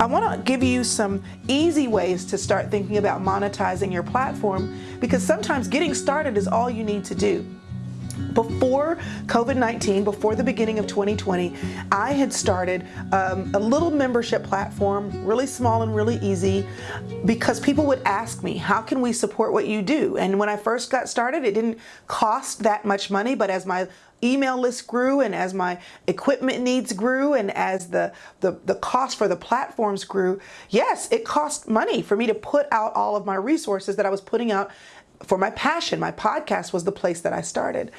I want to give you some easy ways to start thinking about monetizing your platform because sometimes getting started is all you need to do. Before COVID-19, before the beginning of 2020, I had started um, a little membership platform, really small and really easy, because people would ask me, how can we support what you do? And when I first got started, it didn't cost that much money, but as my email list grew and as my equipment needs grew and as the, the, the cost for the platforms grew, yes, it cost money for me to put out all of my resources that I was putting out for my passion. My podcast was the place that I started.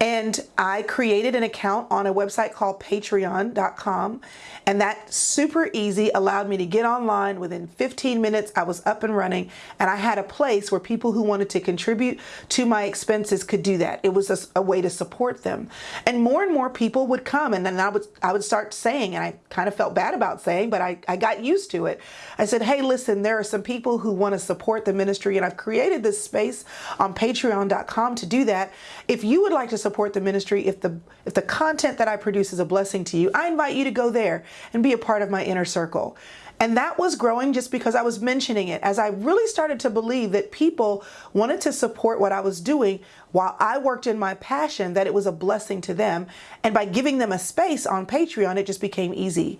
And I created an account on a website called patreon.com. And that super easy allowed me to get online within 15 minutes. I was up and running and I had a place where people who wanted to contribute to my expenses could do that. It was a, a way to support them. And more and more people would come and then I would, I would start saying, and I kind of felt bad about saying, but I, I got used to it. I said, hey, listen, there are some people who want to support the ministry and I've created this space on patreon.com to do that. If you would like to support the ministry, if the, if the content that I produce is a blessing to you, I invite you to go there and be a part of my inner circle. And that was growing just because I was mentioning it as I really started to believe that people wanted to support what I was doing while I worked in my passion, that it was a blessing to them. And by giving them a space on Patreon, it just became easy.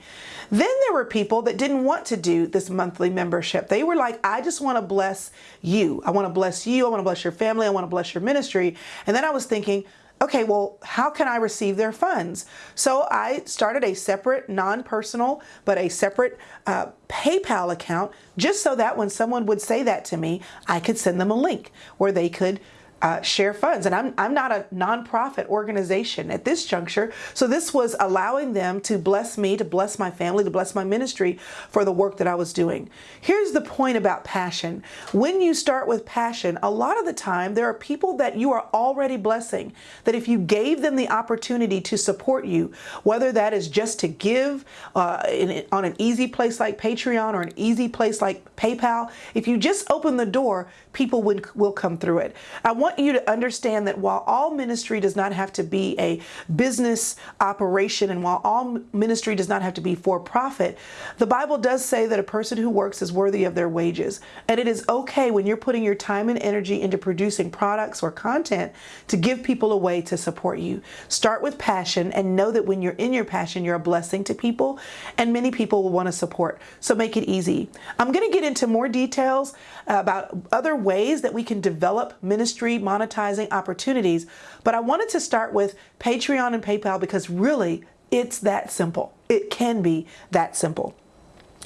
Then there were people that didn't want to do this monthly membership. They were like, I just want to bless you. I want to bless you. I want to bless your family. I want to bless your ministry. And then I was thinking, okay, well, how can I receive their funds? So I started a separate, non-personal, but a separate uh, PayPal account, just so that when someone would say that to me, I could send them a link where they could uh, share funds. And I'm, I'm not a nonprofit organization at this juncture. So this was allowing them to bless me, to bless my family, to bless my ministry for the work that I was doing. Here's the point about passion. When you start with passion, a lot of the time there are people that you are already blessing, that if you gave them the opportunity to support you, whether that is just to give uh, in, on an easy place like Patreon or an easy place like PayPal, if you just open the door, people will, will come through it. I want you to understand that while all ministry does not have to be a business operation and while all ministry does not have to be for profit, the Bible does say that a person who works is worthy of their wages. And it is okay when you're putting your time and energy into producing products or content to give people a way to support you. Start with passion and know that when you're in your passion, you're a blessing to people and many people will want to support. So make it easy. I'm going to get into more details about other ways that we can develop ministry monetizing opportunities. But I wanted to start with Patreon and PayPal because really it's that simple. It can be that simple.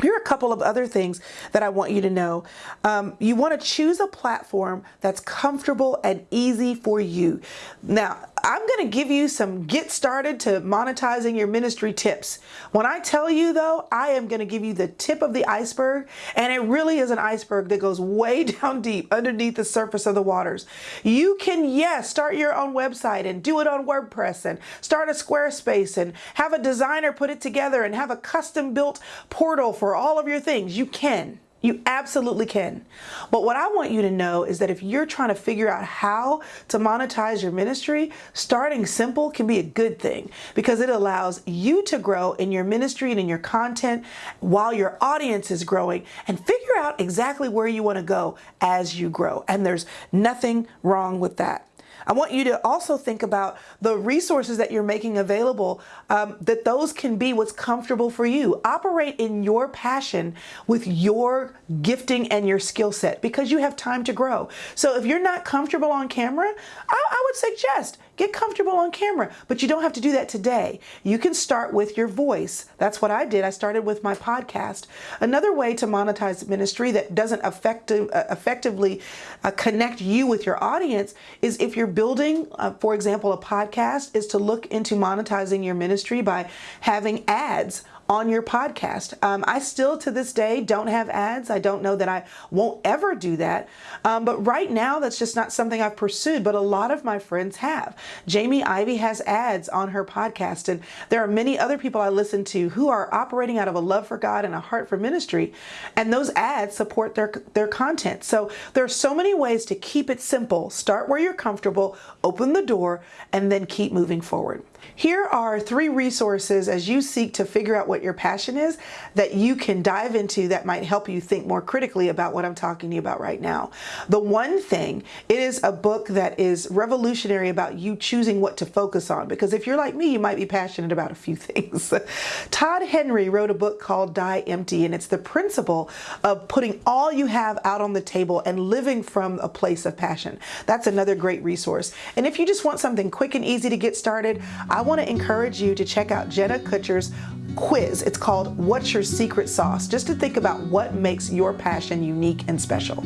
Here are a couple of other things that I want you to know. Um, you want to choose a platform that's comfortable and easy for you. Now, I'm going to give you some get started to monetizing your ministry tips. When I tell you though, I am going to give you the tip of the iceberg and it really is an iceberg that goes way down deep underneath the surface of the waters. You can, yes, start your own website and do it on WordPress and start a Squarespace and have a designer put it together and have a custom built portal for all of your things. You can. You absolutely can. But what I want you to know is that if you're trying to figure out how to monetize your ministry, starting simple can be a good thing because it allows you to grow in your ministry and in your content while your audience is growing and figure out exactly where you want to go as you grow. And there's nothing wrong with that. I want you to also think about the resources that you're making available, um, that those can be what's comfortable for you. Operate in your passion with your gifting and your skill set because you have time to grow. So if you're not comfortable on camera, I, I would suggest Get comfortable on camera, but you don't have to do that today. You can start with your voice. That's what I did. I started with my podcast. Another way to monetize ministry that doesn't effective, uh, effectively uh, connect you with your audience is if you're building, uh, for example, a podcast, is to look into monetizing your ministry by having ads on your podcast. Um, I still to this day don't have ads. I don't know that I won't ever do that. Um, but right now, that's just not something I've pursued, but a lot of my friends have. Jamie Ivey has ads on her podcast, and there are many other people I listen to who are operating out of a love for God and a heart for ministry, and those ads support their, their content. So there are so many ways to keep it simple. Start where you're comfortable, open the door, and then keep moving forward. Here are three resources as you seek to figure out what your passion is that you can dive into that might help you think more critically about what I'm talking to you about right now. The one thing, it is a book that is revolutionary about you choosing what to focus on because if you're like me, you might be passionate about a few things. Todd Henry wrote a book called Die Empty and it's the principle of putting all you have out on the table and living from a place of passion. That's another great resource. And if you just want something quick and easy to get started, I want to encourage you to check out Jenna Kutcher's quiz. It's called What's Your Secret Sauce? Just to think about what makes your passion unique and special.